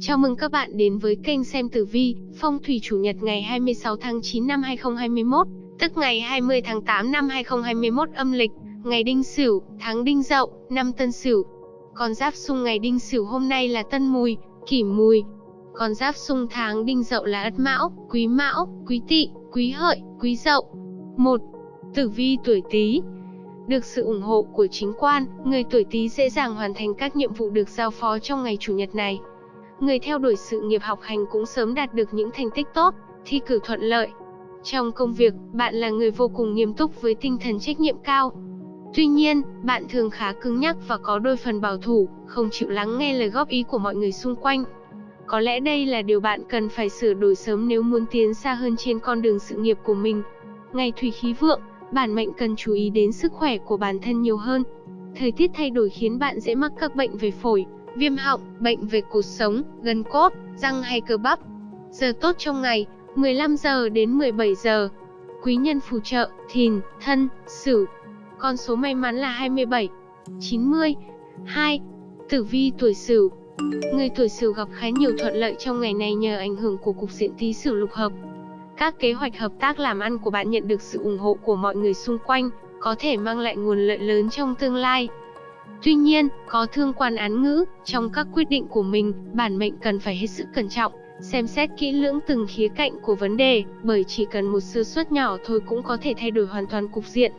Chào mừng các bạn đến với kênh xem tử vi, phong thủy chủ nhật ngày 26 tháng 9 năm 2021, tức ngày 20 tháng 8 năm 2021 âm lịch, ngày Đinh Sửu, tháng Đinh Dậu, năm Tân Sửu. Con giáp xung ngày Đinh Sửu hôm nay là Tân Mùi, Kỷ Mùi. Con giáp xung tháng Đinh Dậu là Ất Mão, Quý Mão, Quý Tỵ, Quý Hợi, Quý Dậu. 1. Tử vi tuổi Tý. Được sự ủng hộ của chính quan, người tuổi Tý dễ dàng hoàn thành các nhiệm vụ được giao phó trong ngày chủ nhật này người theo đuổi sự nghiệp học hành cũng sớm đạt được những thành tích tốt, thi cử thuận lợi. Trong công việc, bạn là người vô cùng nghiêm túc với tinh thần trách nhiệm cao. Tuy nhiên, bạn thường khá cứng nhắc và có đôi phần bảo thủ, không chịu lắng nghe lời góp ý của mọi người xung quanh. Có lẽ đây là điều bạn cần phải sửa đổi sớm nếu muốn tiến xa hơn trên con đường sự nghiệp của mình. Ngày thủy khí vượng, bản mệnh cần chú ý đến sức khỏe của bản thân nhiều hơn. Thời tiết thay đổi khiến bạn dễ mắc các bệnh về phổi, viêm họng, bệnh về cột sống, gân cốt, răng hay cơ bắp. Giờ tốt trong ngày, 15 giờ đến 17 giờ. Quý nhân phù trợ, thìn, thân, sửu. Con số may mắn là 27, 90, 2. Tử vi tuổi sửu. Người tuổi sửu gặp khá nhiều thuận lợi trong ngày này nhờ ảnh hưởng của cục diện tí sửu lục hợp. Các kế hoạch hợp tác làm ăn của bạn nhận được sự ủng hộ của mọi người xung quanh, có thể mang lại nguồn lợi lớn trong tương lai. Tuy nhiên, có thương quan án ngữ, trong các quyết định của mình, bản mệnh cần phải hết sức cẩn trọng, xem xét kỹ lưỡng từng khía cạnh của vấn đề, bởi chỉ cần một sơ suất nhỏ thôi cũng có thể thay đổi hoàn toàn cục diện.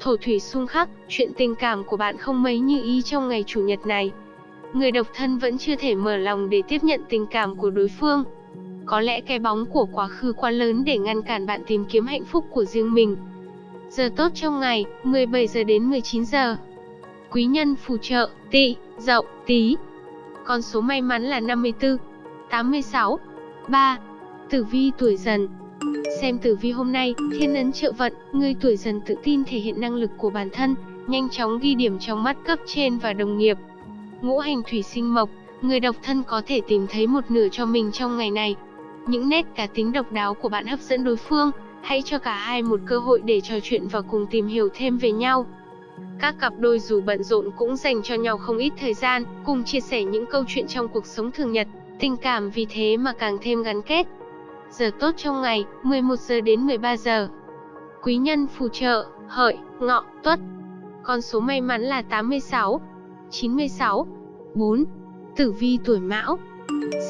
Thổ thủy xung khắc, chuyện tình cảm của bạn không mấy như ý trong ngày chủ nhật này. Người độc thân vẫn chưa thể mở lòng để tiếp nhận tình cảm của đối phương. Có lẽ cái bóng của quá khứ quá lớn để ngăn cản bạn tìm kiếm hạnh phúc của riêng mình. Giờ tốt trong ngày, 17 giờ đến 19 giờ quý nhân phù trợ, tỵ, dậu, tí. Con số may mắn là 54, 86, 3. Tử vi tuổi dần Xem tử vi hôm nay, thiên ấn trợ vận, người tuổi dần tự tin thể hiện năng lực của bản thân, nhanh chóng ghi điểm trong mắt cấp trên và đồng nghiệp. Ngũ hành thủy sinh mộc, người độc thân có thể tìm thấy một nửa cho mình trong ngày này. Những nét cá tính độc đáo của bạn hấp dẫn đối phương, hãy cho cả hai một cơ hội để trò chuyện và cùng tìm hiểu thêm về nhau. Các cặp đôi dù bận rộn cũng dành cho nhau không ít thời gian, cùng chia sẻ những câu chuyện trong cuộc sống thường nhật, tình cảm vì thế mà càng thêm gắn kết. Giờ tốt trong ngày, 11 giờ đến 13 giờ. Quý nhân phù trợ, hợi, ngọ, tuất. Con số may mắn là 86, 96, 4. Tử vi tuổi mão.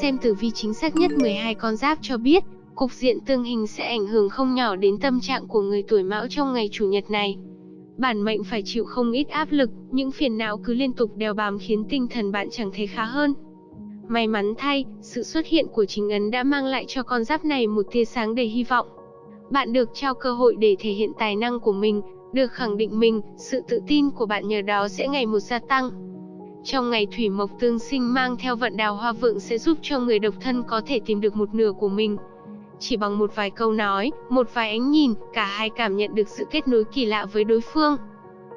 Xem tử vi chính xác nhất 12 con giáp cho biết, cục diện tương hình sẽ ảnh hưởng không nhỏ đến tâm trạng của người tuổi mão trong ngày chủ nhật này bản mệnh phải chịu không ít áp lực, những phiền não cứ liên tục đeo bám khiến tinh thần bạn chẳng thấy khá hơn. May mắn thay, sự xuất hiện của chính ấn đã mang lại cho con giáp này một tia sáng đầy hy vọng. Bạn được trao cơ hội để thể hiện tài năng của mình, được khẳng định mình, sự tự tin của bạn nhờ đó sẽ ngày một gia tăng. Trong ngày thủy mộc tương sinh mang theo vận đào hoa vượng sẽ giúp cho người độc thân có thể tìm được một nửa của mình. Chỉ bằng một vài câu nói, một vài ánh nhìn, cả hai cảm nhận được sự kết nối kỳ lạ với đối phương.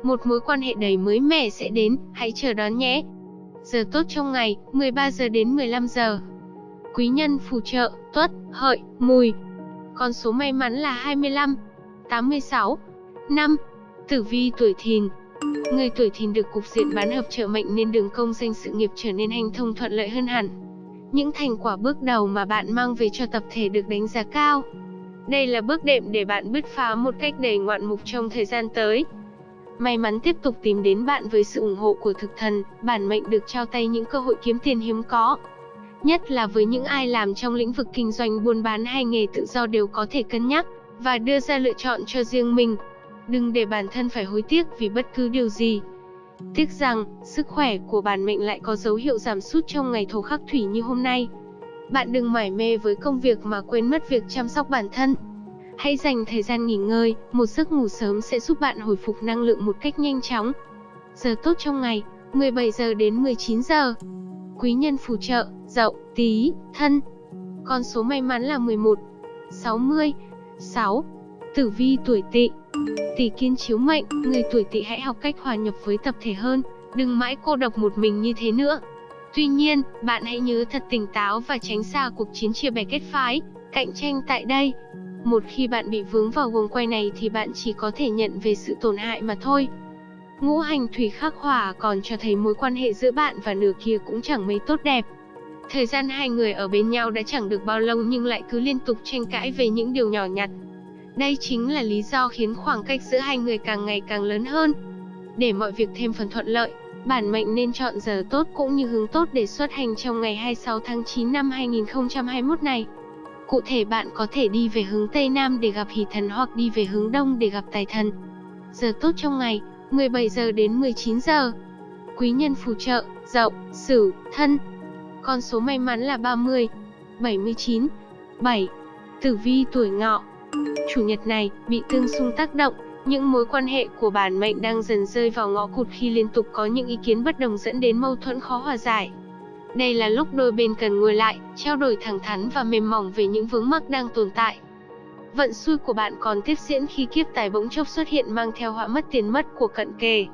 Một mối quan hệ đầy mới mẻ sẽ đến, hãy chờ đón nhé. Giờ tốt trong ngày, 13 giờ đến 15 giờ. Quý nhân phù trợ, tuất, hợi, mùi. Con số may mắn là 25, 86, 5. Tử vi tuổi thìn, Người tuổi thìn được cục diện bán hợp trợ mệnh nên đường công danh sự nghiệp trở nên hành thông thuận lợi hơn hẳn. Những thành quả bước đầu mà bạn mang về cho tập thể được đánh giá cao. Đây là bước đệm để bạn bứt phá một cách đầy ngoạn mục trong thời gian tới. May mắn tiếp tục tìm đến bạn với sự ủng hộ của thực thần, bản mệnh được trao tay những cơ hội kiếm tiền hiếm có. Nhất là với những ai làm trong lĩnh vực kinh doanh buôn bán hay nghề tự do đều có thể cân nhắc và đưa ra lựa chọn cho riêng mình. Đừng để bản thân phải hối tiếc vì bất cứ điều gì. Tiếc rằng, sức khỏe của bản mệnh lại có dấu hiệu giảm sút trong ngày thổ khắc thủy như hôm nay. Bạn đừng mải mê với công việc mà quên mất việc chăm sóc bản thân. Hãy dành thời gian nghỉ ngơi, một giấc ngủ sớm sẽ giúp bạn hồi phục năng lượng một cách nhanh chóng. Giờ tốt trong ngày, 17 giờ đến 19 giờ. Quý nhân phù trợ, Dậu, Tý, Thân. Con số may mắn là 11, 60, 6. Tử vi tuổi Tỵ. Tỷ kiên chiếu mệnh, người tuổi Tỵ hãy học cách hòa nhập với tập thể hơn, đừng mãi cô độc một mình như thế nữa. Tuy nhiên, bạn hãy nhớ thật tỉnh táo và tránh xa cuộc chiến chia bè kết phái, cạnh tranh tại đây. Một khi bạn bị vướng vào guồng quay này thì bạn chỉ có thể nhận về sự tổn hại mà thôi. Ngũ hành thủy khắc hỏa còn cho thấy mối quan hệ giữa bạn và nửa kia cũng chẳng mấy tốt đẹp. Thời gian hai người ở bên nhau đã chẳng được bao lâu nhưng lại cứ liên tục tranh cãi về những điều nhỏ nhặt. Đây chính là lý do khiến khoảng cách giữa hai người càng ngày càng lớn hơn. Để mọi việc thêm phần thuận lợi, bản mệnh nên chọn giờ tốt cũng như hướng tốt để xuất hành trong ngày 26 tháng 9 năm 2021 này. Cụ thể bạn có thể đi về hướng Tây Nam để gặp hỷ thần hoặc đi về hướng Đông để gặp tài thần. Giờ tốt trong ngày, 17 giờ đến 19 giờ. Quý nhân phù trợ, Dậu, Sửu, Thân. Con số may mắn là 30, 79, 7. Tử vi tuổi Ngọ. Chủ nhật này bị tương xung tác động, những mối quan hệ của bản mệnh đang dần rơi vào ngõ cụt khi liên tục có những ý kiến bất đồng dẫn đến mâu thuẫn khó hòa giải. Đây là lúc đôi bên cần ngồi lại, trao đổi thẳng thắn và mềm mỏng về những vướng mắc đang tồn tại. Vận xui của bạn còn tiếp diễn khi kiếp tài bỗng chốc xuất hiện mang theo họa mất tiền mất của cận kề.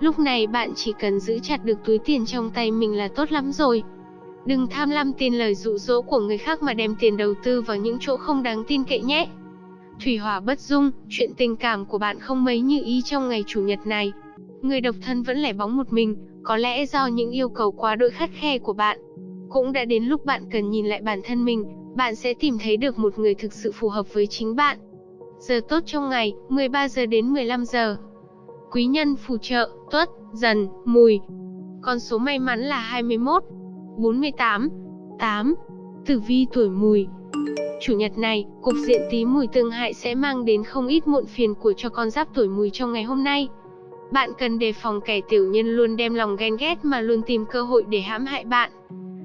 Lúc này bạn chỉ cần giữ chặt được túi tiền trong tay mình là tốt lắm rồi. Đừng tham lam tin lời dụ dỗ của người khác mà đem tiền đầu tư vào những chỗ không đáng tin cậy nhé. Thủy hỏa bất dung, chuyện tình cảm của bạn không mấy như ý trong ngày chủ nhật này. Người độc thân vẫn lẻ bóng một mình, có lẽ do những yêu cầu quá đỗi khắt khe của bạn. Cũng đã đến lúc bạn cần nhìn lại bản thân mình, bạn sẽ tìm thấy được một người thực sự phù hợp với chính bạn. Giờ tốt trong ngày, 13 giờ đến 15 giờ. Quý nhân phù trợ, tuất, dần, mùi. Con số may mắn là 21, 48, 8. Tử vi tuổi mùi. Chủ nhật này, cục diện tí mùi tương hại sẽ mang đến không ít muộn phiền của cho con giáp tuổi mùi trong ngày hôm nay. Bạn cần đề phòng kẻ tiểu nhân luôn đem lòng ghen ghét mà luôn tìm cơ hội để hãm hại bạn.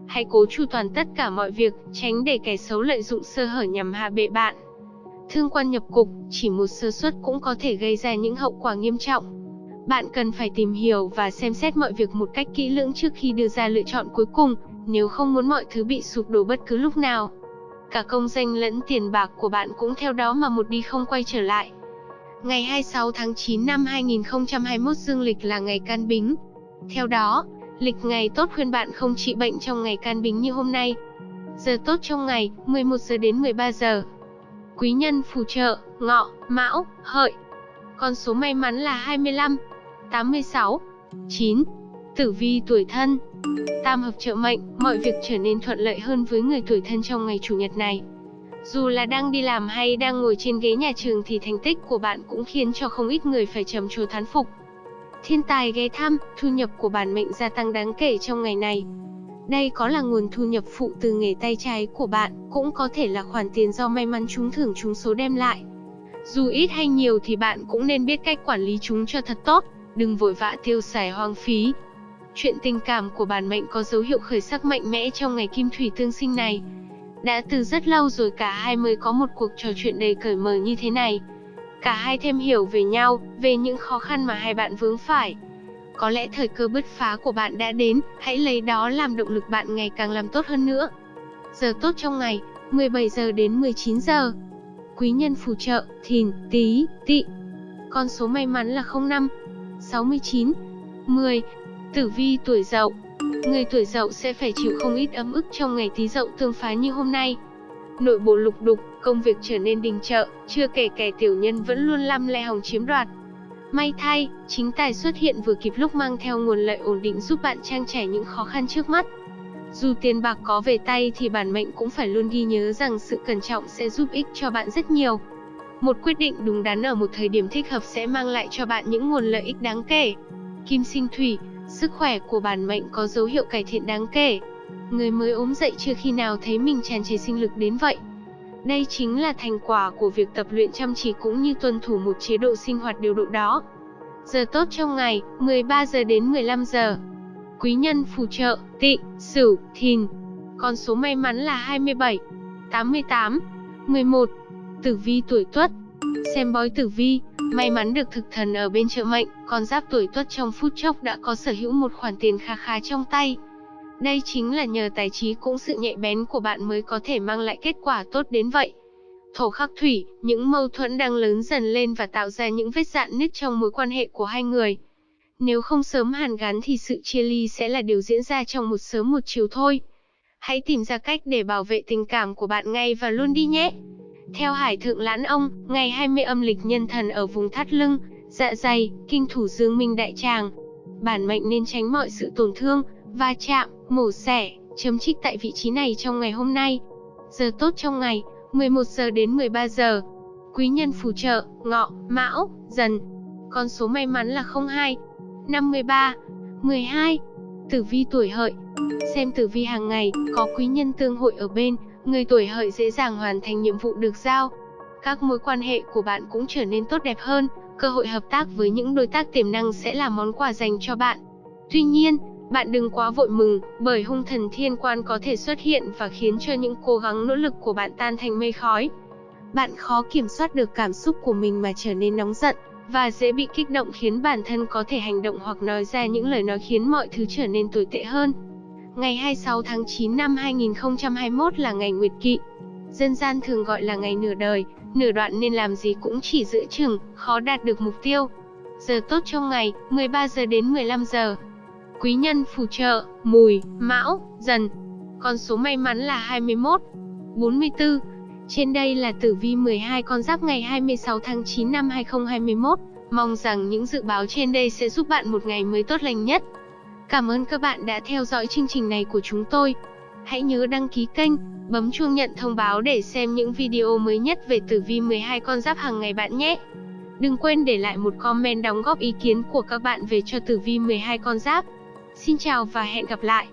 Hãy cố chu toàn tất cả mọi việc, tránh để kẻ xấu lợi dụng sơ hở nhằm hạ bệ bạn. Thương quan nhập cục, chỉ một sơ suất cũng có thể gây ra những hậu quả nghiêm trọng. Bạn cần phải tìm hiểu và xem xét mọi việc một cách kỹ lưỡng trước khi đưa ra lựa chọn cuối cùng, nếu không muốn mọi thứ bị sụp đổ bất cứ lúc nào. Cả công danh lẫn tiền bạc của bạn cũng theo đó mà một đi không quay trở lại. Ngày 26 tháng 9 năm 2021 dương lịch là ngày can bính. Theo đó, lịch ngày tốt khuyên bạn không trị bệnh trong ngày can bính như hôm nay. Giờ tốt trong ngày, 11 giờ đến 13 giờ. Quý nhân phù trợ, ngọ, mão, hợi. Con số may mắn là 25, 86, 9. Tử vi tuổi thân. Tam hợp trợ mệnh, mọi việc trở nên thuận lợi hơn với người tuổi thân trong ngày chủ nhật này. Dù là đang đi làm hay đang ngồi trên ghế nhà trường thì thành tích của bạn cũng khiến cho không ít người phải trầm trồ thán phục. Thiên tài ghé thăm, thu nhập của bản mệnh gia tăng đáng kể trong ngày này. Đây có là nguồn thu nhập phụ từ nghề tay trái của bạn, cũng có thể là khoản tiền do may mắn trúng thưởng trúng số đem lại. Dù ít hay nhiều thì bạn cũng nên biết cách quản lý chúng cho thật tốt, đừng vội vã tiêu xài hoang phí. Chuyện tình cảm của bản mệnh có dấu hiệu khởi sắc mạnh mẽ trong ngày kim thủy tương sinh này. Đã từ rất lâu rồi cả hai mới có một cuộc trò chuyện đầy cởi mở như thế này. Cả hai thêm hiểu về nhau, về những khó khăn mà hai bạn vướng phải. Có lẽ thời cơ bứt phá của bạn đã đến, hãy lấy đó làm động lực bạn ngày càng làm tốt hơn nữa. Giờ tốt trong ngày, 17 giờ đến 19 giờ. Quý nhân phù trợ, thìn, tí, tị. Con số may mắn là 05, 69, 10. Tử vi tuổi dậu Người tuổi dậu sẽ phải chịu không ít ấm ức trong ngày tí dậu tương phá như hôm nay. Nội bộ lục đục, công việc trở nên đình trợ, chưa kể kẻ tiểu nhân vẫn luôn lăm le hòng chiếm đoạt. May thay, chính tài xuất hiện vừa kịp lúc mang theo nguồn lợi ổn định giúp bạn trang trải những khó khăn trước mắt. Dù tiền bạc có về tay thì bản mệnh cũng phải luôn ghi nhớ rằng sự cẩn trọng sẽ giúp ích cho bạn rất nhiều. Một quyết định đúng đắn ở một thời điểm thích hợp sẽ mang lại cho bạn những nguồn lợi ích đáng kể. Kim sinh thủy, sức khỏe của bản mệnh có dấu hiệu cải thiện đáng kể. Người mới ốm dậy chưa khi nào thấy mình tràn trề sinh lực đến vậy. Đây chính là thành quả của việc tập luyện chăm chỉ cũng như tuân thủ một chế độ sinh hoạt điều độ đó. Giờ tốt trong ngày, 13 giờ đến 15 giờ. Quý nhân phù trợ, tị, sửu, thìn. Con số may mắn là 27, 88, 11. Tử vi tuổi tuất. Xem bói tử vi, may mắn được thực thần ở bên trợ mệnh, con giáp tuổi tuất trong phút chốc đã có sở hữu một khoản tiền kha khá trong tay. Đây chính là nhờ tài trí cũng sự nhạy bén của bạn mới có thể mang lại kết quả tốt đến vậy. Thổ khắc thủy, những mâu thuẫn đang lớn dần lên và tạo ra những vết dạn nứt trong mối quan hệ của hai người. Nếu không sớm hàn gắn thì sự chia ly sẽ là điều diễn ra trong một sớm một chiều thôi. Hãy tìm ra cách để bảo vệ tình cảm của bạn ngay và luôn đi nhé. Theo Hải Thượng Lãn Ông, ngày 20 âm lịch nhân thần ở vùng thắt lưng, dạ dày, kinh thủ dương minh đại tràng. Bản mệnh nên tránh mọi sự tổn thương, va chạm, mổ xẻ, chấm trích tại vị trí này trong ngày hôm nay. Giờ tốt trong ngày, 11 giờ đến 13 giờ. Quý nhân phù trợ, ngọ, mão, dần. Con số may mắn là 02, 53, 12. Tử vi tuổi hợi. Xem tử vi hàng ngày, có quý nhân tương hội ở bên, người tuổi hợi dễ dàng hoàn thành nhiệm vụ được giao. Các mối quan hệ của bạn cũng trở nên tốt đẹp hơn, cơ hội hợp tác với những đối tác tiềm năng sẽ là món quà dành cho bạn. Tuy nhiên, bạn đừng quá vội mừng, bởi hung thần thiên quan có thể xuất hiện và khiến cho những cố gắng nỗ lực của bạn tan thành mây khói. Bạn khó kiểm soát được cảm xúc của mình mà trở nên nóng giận, và dễ bị kích động khiến bản thân có thể hành động hoặc nói ra những lời nói khiến mọi thứ trở nên tồi tệ hơn. Ngày 26 tháng 9 năm 2021 là ngày Nguyệt Kỵ. Dân gian thường gọi là ngày nửa đời, nửa đoạn nên làm gì cũng chỉ giữ chừng, khó đạt được mục tiêu. Giờ tốt trong ngày, 13 giờ đến 15 giờ. Quý nhân phù trợ, mùi, mão, dần. Con số may mắn là 21, 44. Trên đây là tử vi 12 con giáp ngày 26 tháng 9 năm 2021. Mong rằng những dự báo trên đây sẽ giúp bạn một ngày mới tốt lành nhất. Cảm ơn các bạn đã theo dõi chương trình này của chúng tôi. Hãy nhớ đăng ký kênh, bấm chuông nhận thông báo để xem những video mới nhất về tử vi 12 con giáp hàng ngày bạn nhé. Đừng quên để lại một comment đóng góp ý kiến của các bạn về cho tử vi 12 con giáp. Xin chào và hẹn gặp lại.